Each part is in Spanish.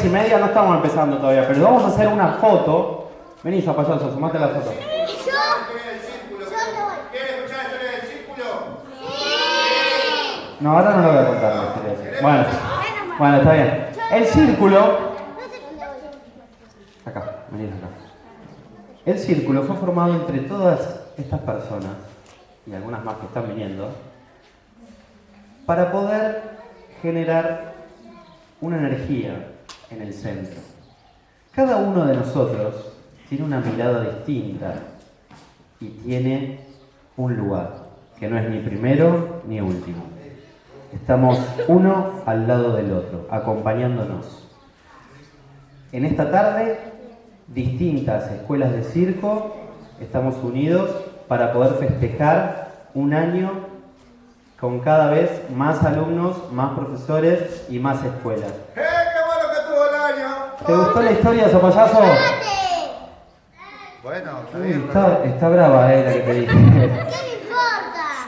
10 y media, no estamos empezando todavía, pero vamos a hacer una foto. Vení, zapayazo, sumate la foto. No, ahora no lo voy a contar. Bueno, bueno, está bien. El círculo. Acá, vení acá. El círculo fue formado entre todas estas personas, y algunas más que están viniendo, para poder generar una energía en el centro. Cada uno de nosotros tiene una mirada distinta y tiene un lugar, que no es ni primero ni último. Estamos uno al lado del otro, acompañándonos. En esta tarde, distintas escuelas de circo estamos unidos para poder festejar un año con cada vez más alumnos, más profesores y más escuelas. ¡Eh, qué bueno que estuvo el año! ¿Te gustó la historia, Zapayazo? Bueno, está Uy, bien. está, está brava eh, la que te dije. ¿Qué me importa?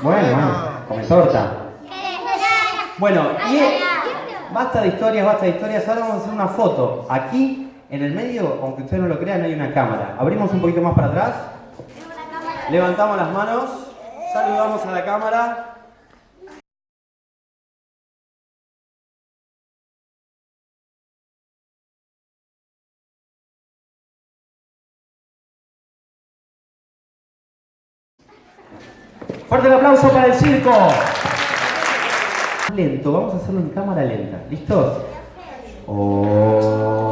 Bueno, bueno, come torta. Bueno, y ay, basta de historias, basta de historias. Ahora vamos a hacer una foto. Aquí, en el medio, aunque ustedes no lo crean, hay una cámara. Abrimos un poquito más para atrás. Levantamos las manos. Saludamos a la cámara. Fuerte el aplauso para el circo. Lento, vamos a hacerlo en cámara lenta. ¿Listos? Oh.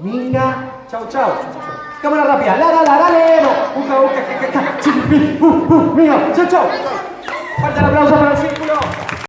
Minga. Chau, chau. Cámara rápida. La, la, la, la, le. no. Uca, uca, ca, ca, ca. Chibi. U, u. Minga. Chau, chau. Fuerte el aplauso para el círculo.